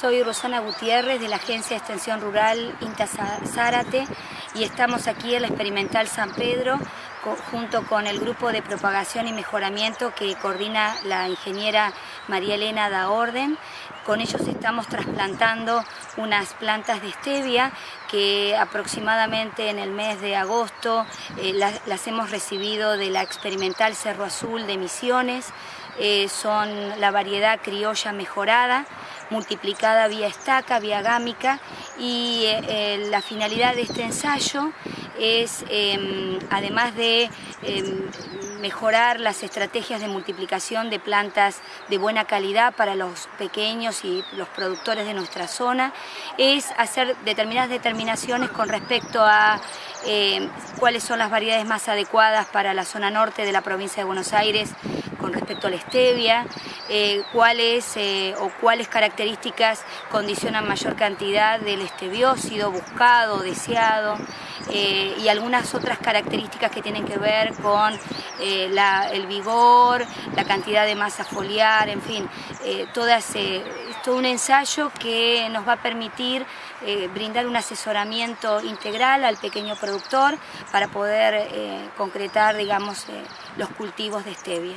Soy Rosana Gutiérrez de la Agencia de Extensión Rural INTA Zárate y estamos aquí en la Experimental San Pedro junto con el grupo de propagación y mejoramiento que coordina la ingeniera María Elena da Orden. Con ellos estamos trasplantando unas plantas de stevia que aproximadamente en el mes de agosto eh, las, hemos recibido de la experimental Cerro Azul de Misiones. Eh, son la variedad criolla mejorada, multiplicada vía estaca, vía gámica y eh, la finalidad de este ensayo es, em, además de em, mejorar las estrategias de multiplicación de plantas de buena calidad para los pequeños y los productores de nuestra zona, es hacer determinadas determinaciones con respecto a em, cuáles son las variedades más adecuadas para la zona norte de la provincia de Buenos Aires con respecto a la stevia, eh, cuáles eh, o cuáles características condicionan mayor cantidad del estebiócido buscado, deseado, eh, y algunas otras características que tienen que ver con el vigor, la cantidad de masa foliar, en fin, todo un ensayo que nos va a permitir brindar un asesoramiento integral al pequeño productor para poder concretar, digamos, los cultivos de stevia.